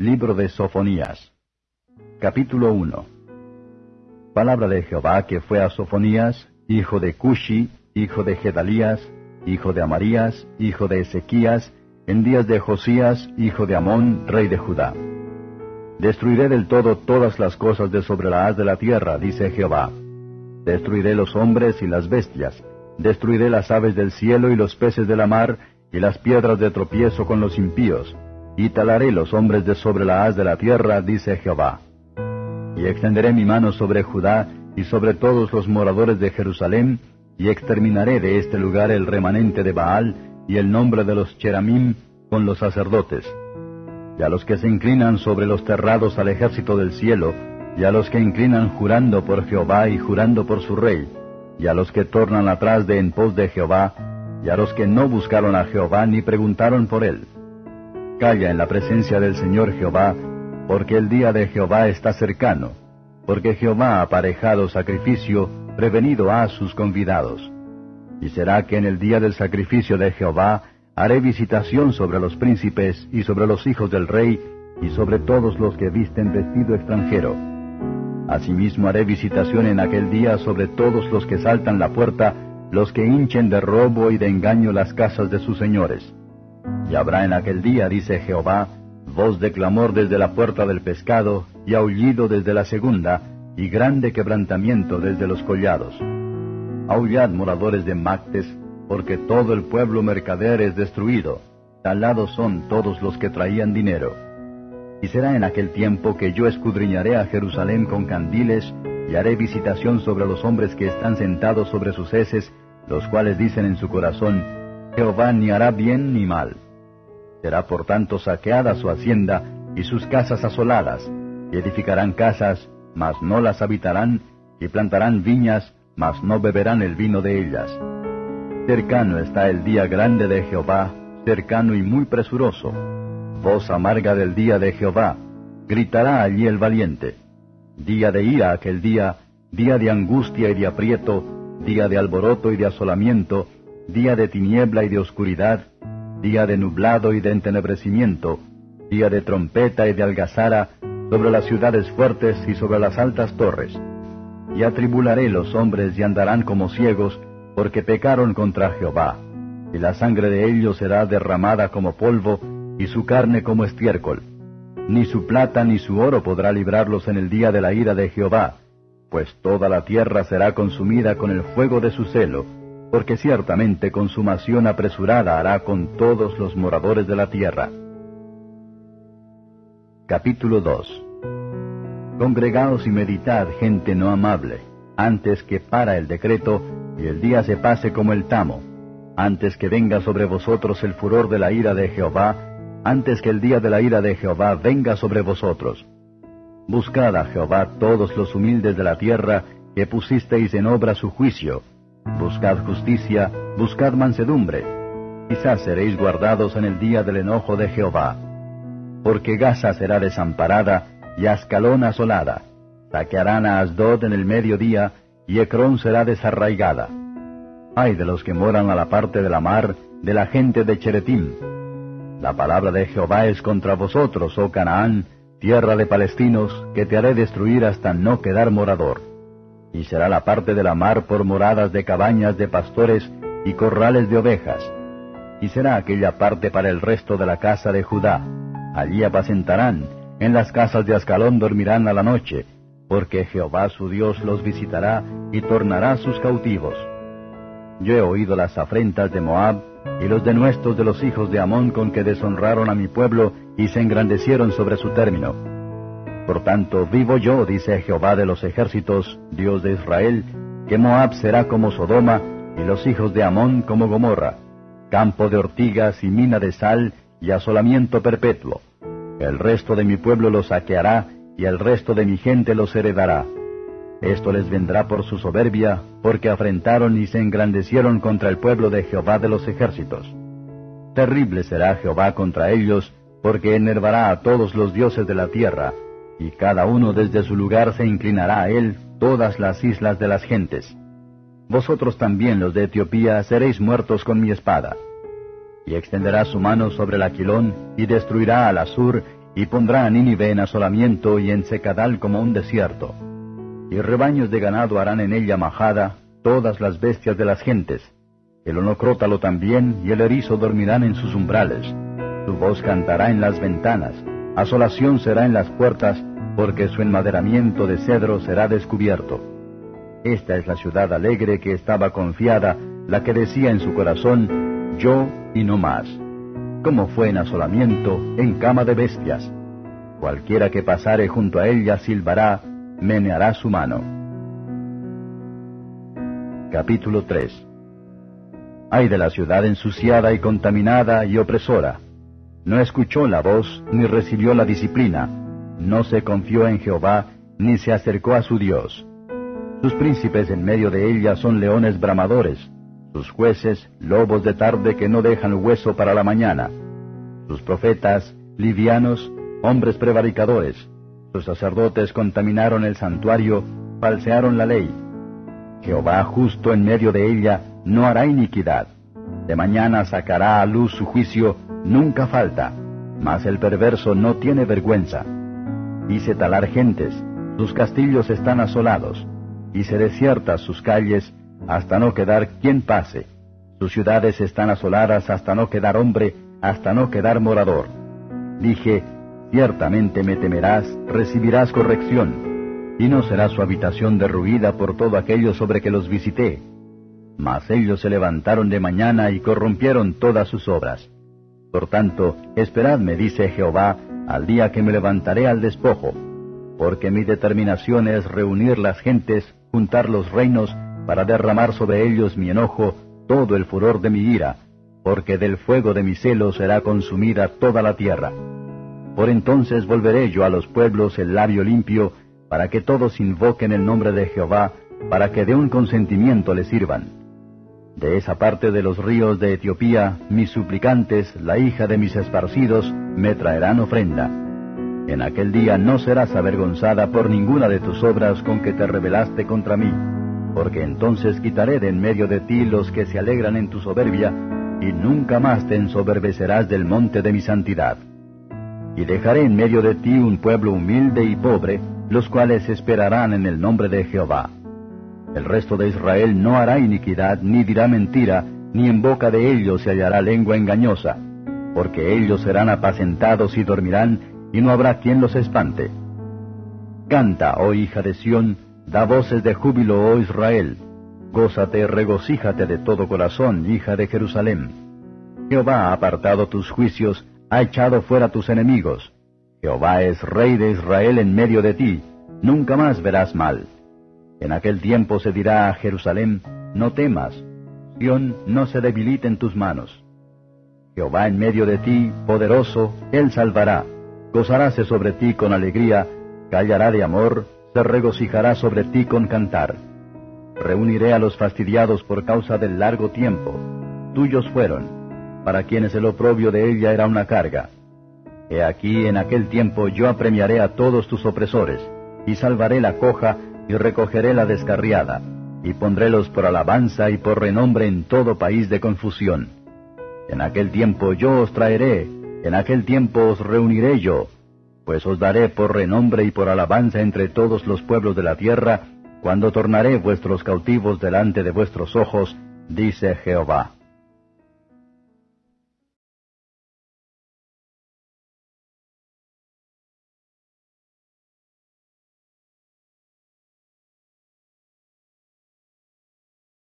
Libro de Sofonías. Capítulo 1. Palabra de Jehová que fue a Sofonías, hijo de Cushi, hijo de Gedalías, hijo de Amarías, hijo de Ezequías, en días de Josías, hijo de Amón, rey de Judá. Destruiré del todo todas las cosas de sobre la haz de la tierra, dice Jehová. Destruiré los hombres y las bestias, destruiré las aves del cielo y los peces de la mar, y las piedras de tropiezo con los impíos, y talaré los hombres de sobre la haz de la tierra, dice Jehová. Y extenderé mi mano sobre Judá y sobre todos los moradores de Jerusalén, y exterminaré de este lugar el remanente de Baal y el nombre de los Cheramim con los sacerdotes. Y a los que se inclinan sobre los terrados al ejército del cielo, y a los que inclinan jurando por Jehová y jurando por su rey, y a los que tornan atrás de en pos de Jehová, y a los que no buscaron a Jehová ni preguntaron por él. Calla en la presencia del Señor Jehová, porque el día de Jehová está cercano, porque Jehová ha aparejado sacrificio, prevenido a sus convidados. Y será que en el día del sacrificio de Jehová haré visitación sobre los príncipes y sobre los hijos del rey y sobre todos los que visten vestido extranjero. Asimismo haré visitación en aquel día sobre todos los que saltan la puerta, los que hinchen de robo y de engaño las casas de sus señores y habrá en aquel día, dice Jehová, voz de clamor desde la puerta del pescado, y aullido desde la segunda, y grande quebrantamiento desde los collados. Aullad, moradores de Mactes, porque todo el pueblo mercader es destruido, talados son todos los que traían dinero. Y será en aquel tiempo que yo escudriñaré a Jerusalén con candiles, y haré visitación sobre los hombres que están sentados sobre sus heces, los cuales dicen en su corazón, Jehová ni hará bien ni mal. Será por tanto saqueada su hacienda y sus casas asoladas, y edificarán casas, mas no las habitarán, y plantarán viñas, mas no beberán el vino de ellas. Cercano está el día grande de Jehová, cercano y muy presuroso. Voz amarga del día de Jehová, gritará allí el valiente. Día de ira aquel día, día de angustia y de aprieto, día de alboroto y de asolamiento, día de tiniebla y de oscuridad, día de nublado y de entenebrecimiento, día de trompeta y de algazara sobre las ciudades fuertes y sobre las altas torres. Y atribularé los hombres y andarán como ciegos, porque pecaron contra Jehová, y la sangre de ellos será derramada como polvo, y su carne como estiércol. Ni su plata ni su oro podrá librarlos en el día de la ira de Jehová, pues toda la tierra será consumida con el fuego de su celo, porque ciertamente consumación apresurada hará con todos los moradores de la tierra. Capítulo 2 Congregaos y meditad, gente no amable, antes que para el decreto y el día se pase como el tamo, antes que venga sobre vosotros el furor de la ira de Jehová, antes que el día de la ira de Jehová venga sobre vosotros. Buscad a Jehová todos los humildes de la tierra, que pusisteis en obra su juicio, Buscad justicia, buscad mansedumbre. Quizás seréis guardados en el día del enojo de Jehová. Porque Gaza será desamparada y Ascalón asolada. Saquearán a Asdod en el mediodía y Ecrón será desarraigada. Ay de los que moran a la parte de la mar, de la gente de Cheretim. La palabra de Jehová es contra vosotros, oh Canaán, tierra de palestinos, que te haré destruir hasta no quedar morador y será la parte de la mar por moradas de cabañas de pastores y corrales de ovejas. Y será aquella parte para el resto de la casa de Judá. Allí apacentarán, en las casas de Ascalón dormirán a la noche, porque Jehová su Dios los visitará y tornará sus cautivos. Yo he oído las afrentas de Moab y los denuestos de los hijos de Amón con que deshonraron a mi pueblo y se engrandecieron sobre su término por tanto, vivo yo, dice Jehová de los ejércitos, Dios de Israel, que Moab será como Sodoma, y los hijos de Amón como Gomorra, campo de ortigas y mina de sal, y asolamiento perpetuo. El resto de mi pueblo los saqueará, y el resto de mi gente los heredará. Esto les vendrá por su soberbia, porque afrentaron y se engrandecieron contra el pueblo de Jehová de los ejércitos. Terrible será Jehová contra ellos, porque enervará a todos los dioses de la tierra, y cada uno desde su lugar se inclinará a él todas las islas de las gentes. Vosotros también los de Etiopía seréis muertos con mi espada. Y extenderá su mano sobre el aquilón, y destruirá al Asur, y pondrá a Nínive en asolamiento y en secadal como un desierto. Y rebaños de ganado harán en ella majada, todas las bestias de las gentes. El onocrótalo también y el erizo dormirán en sus umbrales. Su voz cantará en las ventanas, asolación será en las puertas, porque su enmaderamiento de cedro será descubierto. Esta es la ciudad alegre que estaba confiada, la que decía en su corazón, yo y no más. Como fue en asolamiento, en cama de bestias. Cualquiera que pasare junto a ella silbará, meneará su mano. Capítulo 3 Ay de la ciudad ensuciada y contaminada y opresora. No escuchó la voz ni recibió la disciplina. No se confió en Jehová ni se acercó a su Dios. Sus príncipes en medio de ella son leones bramadores, sus jueces lobos de tarde que no dejan hueso para la mañana, sus profetas livianos, hombres prevaricadores, sus sacerdotes contaminaron el santuario, falsearon la ley. Jehová justo en medio de ella no hará iniquidad. De mañana sacará a luz su juicio, nunca falta, mas el perverso no tiene vergüenza. Hice talar gentes, sus castillos están asolados, hice desiertas sus calles, hasta no quedar quien pase. Sus ciudades están asoladas hasta no quedar hombre, hasta no quedar morador. Dije, ciertamente me temerás, recibirás corrección, y no será su habitación derruida por todo aquello sobre que los visité mas ellos se levantaron de mañana y corrompieron todas sus obras. Por tanto, esperadme, dice Jehová, al día que me levantaré al despojo, porque mi determinación es reunir las gentes, juntar los reinos, para derramar sobre ellos mi enojo, todo el furor de mi ira, porque del fuego de mi celo será consumida toda la tierra. Por entonces volveré yo a los pueblos el labio limpio, para que todos invoquen el nombre de Jehová, para que de un consentimiento le sirvan de esa parte de los ríos de Etiopía, mis suplicantes, la hija de mis esparcidos, me traerán ofrenda. En aquel día no serás avergonzada por ninguna de tus obras con que te rebelaste contra mí, porque entonces quitaré de en medio de ti los que se alegran en tu soberbia, y nunca más te ensoberbecerás del monte de mi santidad. Y dejaré en medio de ti un pueblo humilde y pobre, los cuales esperarán en el nombre de Jehová. El resto de Israel no hará iniquidad, ni dirá mentira, ni en boca de ellos se hallará lengua engañosa, porque ellos serán apacentados y dormirán, y no habrá quien los espante. Canta, oh hija de Sión, da voces de júbilo, oh Israel. Gózate, regocíjate de todo corazón, hija de Jerusalén. Jehová ha apartado tus juicios, ha echado fuera tus enemigos. Jehová es rey de Israel en medio de ti, nunca más verás mal. En aquel tiempo se dirá a Jerusalén, no temas, Sión no se debilite en tus manos. Jehová en medio de ti, poderoso, Él salvará, gozaráse sobre ti con alegría, callará de amor, se regocijará sobre ti con cantar. Reuniré a los fastidiados por causa del largo tiempo, tuyos fueron, para quienes el oprobio de ella era una carga. He aquí en aquel tiempo yo apremiaré a todos tus opresores, y salvaré la coja, y recogeré la descarriada, y pondrélos por alabanza y por renombre en todo país de confusión. En aquel tiempo yo os traeré, en aquel tiempo os reuniré yo, pues os daré por renombre y por alabanza entre todos los pueblos de la tierra, cuando tornaré vuestros cautivos delante de vuestros ojos, dice Jehová.